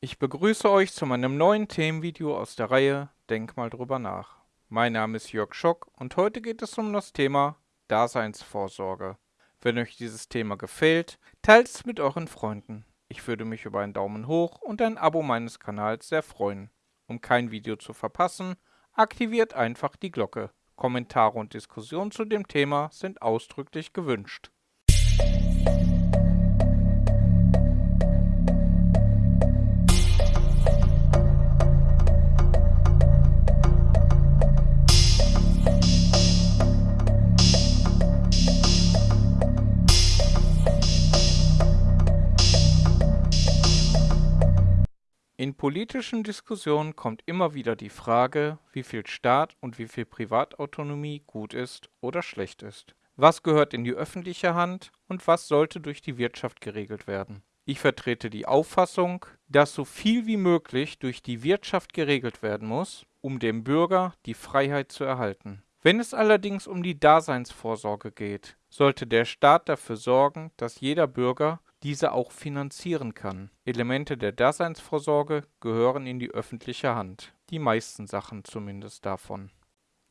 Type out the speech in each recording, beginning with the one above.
Ich begrüße euch zu meinem neuen Themenvideo aus der Reihe Denk mal drüber nach. Mein Name ist Jörg Schock und heute geht es um das Thema Daseinsvorsorge. Wenn euch dieses Thema gefällt, teilt es mit euren Freunden. Ich würde mich über einen Daumen hoch und ein Abo meines Kanals sehr freuen. Um kein Video zu verpassen, aktiviert einfach die Glocke. Kommentare und Diskussionen zu dem Thema sind ausdrücklich gewünscht. In politischen Diskussionen kommt immer wieder die Frage, wie viel Staat und wie viel Privatautonomie gut ist oder schlecht ist. Was gehört in die öffentliche Hand und was sollte durch die Wirtschaft geregelt werden? Ich vertrete die Auffassung, dass so viel wie möglich durch die Wirtschaft geregelt werden muss, um dem Bürger die Freiheit zu erhalten. Wenn es allerdings um die Daseinsvorsorge geht, sollte der Staat dafür sorgen, dass jeder Bürger diese auch finanzieren kann. Elemente der Daseinsvorsorge gehören in die öffentliche Hand. Die meisten Sachen zumindest davon.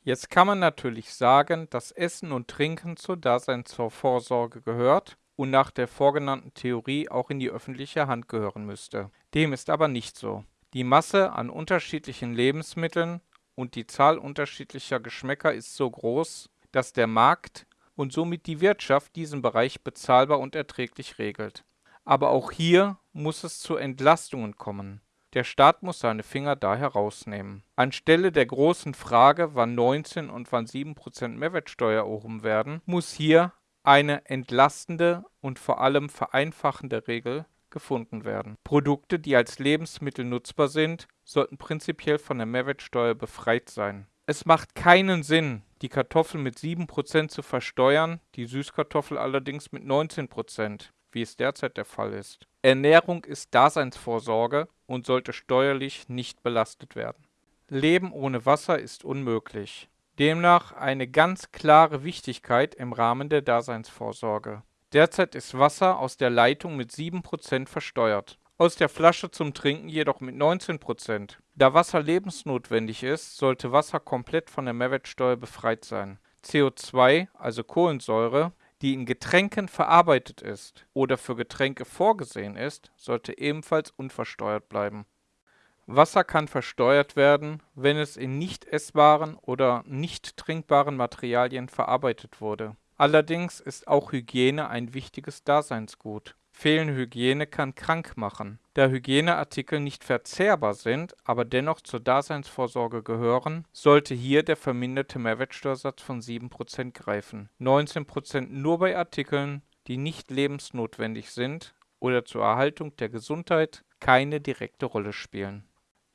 Jetzt kann man natürlich sagen, dass Essen und Trinken zur Daseinsvorsorge gehört und nach der vorgenannten Theorie auch in die öffentliche Hand gehören müsste. Dem ist aber nicht so. Die Masse an unterschiedlichen Lebensmitteln und die Zahl unterschiedlicher Geschmäcker ist so groß, dass der Markt und somit die Wirtschaft diesen Bereich bezahlbar und erträglich regelt. Aber auch hier muss es zu Entlastungen kommen. Der Staat muss seine Finger da herausnehmen. Anstelle der großen Frage, wann 19 und wann 7% Mehrwertsteuer erhoben werden, muss hier eine entlastende und vor allem vereinfachende Regel gefunden werden. Produkte, die als Lebensmittel nutzbar sind, sollten prinzipiell von der Mehrwertsteuer befreit sein. Es macht keinen Sinn, die Kartoffel mit 7% zu versteuern, die Süßkartoffel allerdings mit 19%, wie es derzeit der Fall ist. Ernährung ist Daseinsvorsorge und sollte steuerlich nicht belastet werden. Leben ohne Wasser ist unmöglich. Demnach eine ganz klare Wichtigkeit im Rahmen der Daseinsvorsorge. Derzeit ist Wasser aus der Leitung mit 7% versteuert aus der Flasche zum Trinken jedoch mit 19 Da Wasser lebensnotwendig ist, sollte Wasser komplett von der Mehrwertsteuer befreit sein. CO2, also Kohlensäure, die in Getränken verarbeitet ist oder für Getränke vorgesehen ist, sollte ebenfalls unversteuert bleiben. Wasser kann versteuert werden, wenn es in nicht essbaren oder nicht trinkbaren Materialien verarbeitet wurde. Allerdings ist auch Hygiene ein wichtiges Daseinsgut. Fehlende Hygiene kann krank machen. Da Hygieneartikel nicht verzehrbar sind, aber dennoch zur Daseinsvorsorge gehören, sollte hier der verminderte Mehrwertsteuersatz von 7% greifen. 19% nur bei Artikeln, die nicht lebensnotwendig sind oder zur Erhaltung der Gesundheit keine direkte Rolle spielen.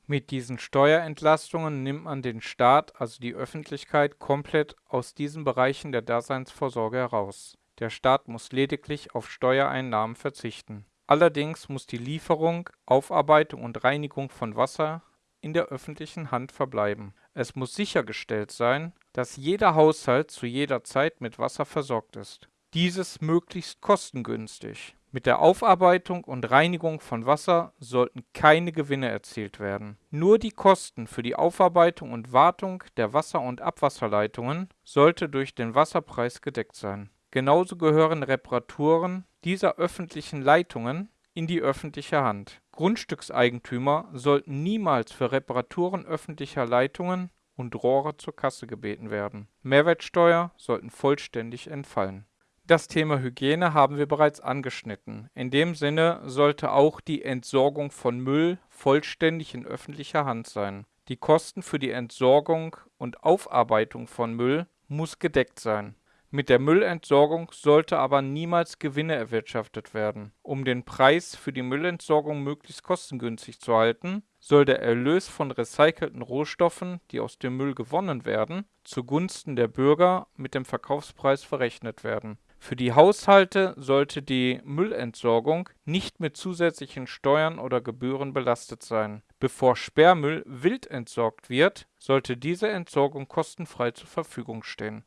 Mit diesen Steuerentlastungen nimmt man den Staat, also die Öffentlichkeit, komplett aus diesen Bereichen der Daseinsvorsorge heraus. Der Staat muss lediglich auf Steuereinnahmen verzichten. Allerdings muss die Lieferung, Aufarbeitung und Reinigung von Wasser in der öffentlichen Hand verbleiben. Es muss sichergestellt sein, dass jeder Haushalt zu jeder Zeit mit Wasser versorgt ist. Dieses möglichst kostengünstig. Mit der Aufarbeitung und Reinigung von Wasser sollten keine Gewinne erzielt werden. Nur die Kosten für die Aufarbeitung und Wartung der Wasser- und Abwasserleitungen sollte durch den Wasserpreis gedeckt sein. Genauso gehören Reparaturen dieser öffentlichen Leitungen in die öffentliche Hand. Grundstückseigentümer sollten niemals für Reparaturen öffentlicher Leitungen und Rohre zur Kasse gebeten werden. Mehrwertsteuer sollten vollständig entfallen. Das Thema Hygiene haben wir bereits angeschnitten. In dem Sinne sollte auch die Entsorgung von Müll vollständig in öffentlicher Hand sein. Die Kosten für die Entsorgung und Aufarbeitung von Müll muss gedeckt sein. Mit der Müllentsorgung sollte aber niemals Gewinne erwirtschaftet werden. Um den Preis für die Müllentsorgung möglichst kostengünstig zu halten, soll der Erlös von recycelten Rohstoffen, die aus dem Müll gewonnen werden, zugunsten der Bürger mit dem Verkaufspreis verrechnet werden. Für die Haushalte sollte die Müllentsorgung nicht mit zusätzlichen Steuern oder Gebühren belastet sein. Bevor Sperrmüll wild entsorgt wird, sollte diese Entsorgung kostenfrei zur Verfügung stehen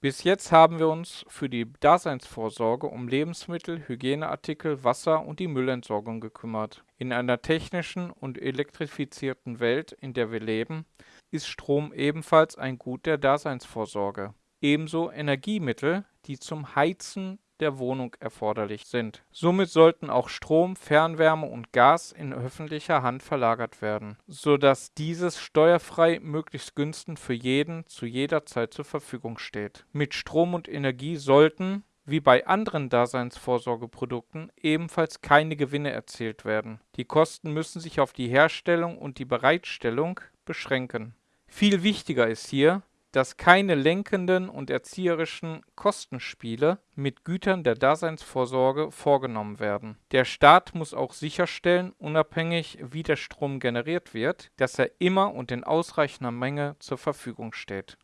Bis jetzt haben wir uns für die Daseinsvorsorge um Lebensmittel, Hygieneartikel, Wasser und die Müllentsorgung gekümmert. In einer technischen und elektrifizierten Welt, in der wir leben, ist Strom ebenfalls ein Gut der Daseinsvorsorge. Ebenso Energiemittel, die zum Heizen der Wohnung erforderlich sind. Somit sollten auch Strom, Fernwärme und Gas in öffentlicher Hand verlagert werden, sodass dieses steuerfrei möglichst günstig für jeden zu jeder Zeit zur Verfügung steht. Mit Strom und Energie sollten, wie bei anderen Daseinsvorsorgeprodukten, ebenfalls keine Gewinne erzielt werden. Die Kosten müssen sich auf die Herstellung und die Bereitstellung beschränken. Viel wichtiger ist hier, dass keine lenkenden und erzieherischen Kostenspiele mit Gütern der Daseinsvorsorge vorgenommen werden. Der Staat muss auch sicherstellen, unabhängig wie der Strom generiert wird, dass er immer und in ausreichender Menge zur Verfügung steht.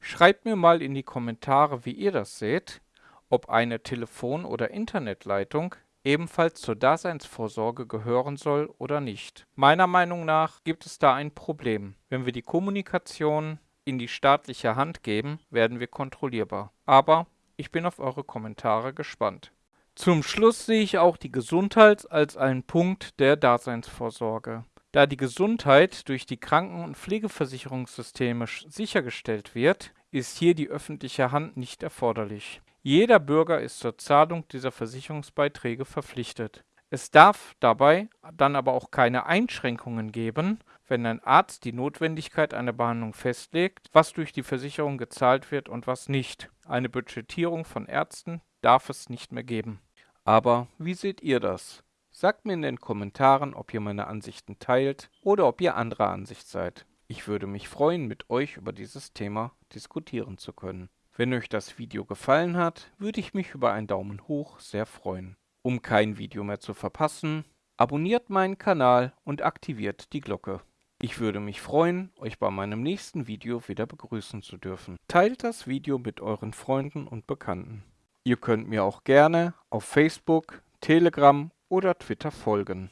Schreibt mir mal in die Kommentare, wie ihr das seht, ob eine Telefon- oder Internetleitung ebenfalls zur Daseinsvorsorge gehören soll oder nicht. Meiner Meinung nach gibt es da ein Problem. Wenn wir die Kommunikation in die staatliche Hand geben, werden wir kontrollierbar. Aber ich bin auf eure Kommentare gespannt. Zum Schluss sehe ich auch die Gesundheit als einen Punkt der Daseinsvorsorge. Da die Gesundheit durch die Kranken- und Pflegeversicherungssysteme sichergestellt wird, ist hier die öffentliche Hand nicht erforderlich. Jeder Bürger ist zur Zahlung dieser Versicherungsbeiträge verpflichtet. Es darf dabei dann aber auch keine Einschränkungen geben, wenn ein Arzt die Notwendigkeit einer Behandlung festlegt, was durch die Versicherung gezahlt wird und was nicht. Eine Budgetierung von Ärzten darf es nicht mehr geben. Aber wie seht ihr das? Sagt mir in den Kommentaren, ob ihr meine Ansichten teilt oder ob ihr anderer Ansicht seid. Ich würde mich freuen, mit euch über dieses Thema diskutieren zu können. Wenn euch das Video gefallen hat, würde ich mich über einen Daumen hoch sehr freuen. Um kein Video mehr zu verpassen, abonniert meinen Kanal und aktiviert die Glocke. Ich würde mich freuen, euch bei meinem nächsten Video wieder begrüßen zu dürfen. Teilt das Video mit euren Freunden und Bekannten. Ihr könnt mir auch gerne auf Facebook, Telegram oder Twitter folgen.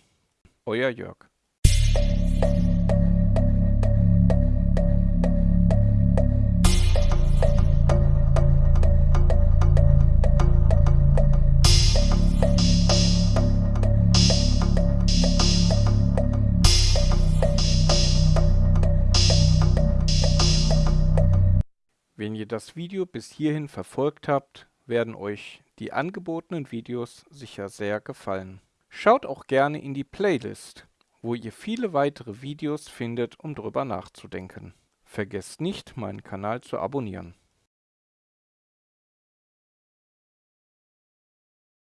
Euer Jörg. Wenn ihr das Video bis hierhin verfolgt habt, werden euch die angebotenen Videos sicher sehr gefallen. Schaut auch gerne in die Playlist, wo ihr viele weitere Videos findet, um drüber nachzudenken. Vergesst nicht, meinen Kanal zu abonnieren.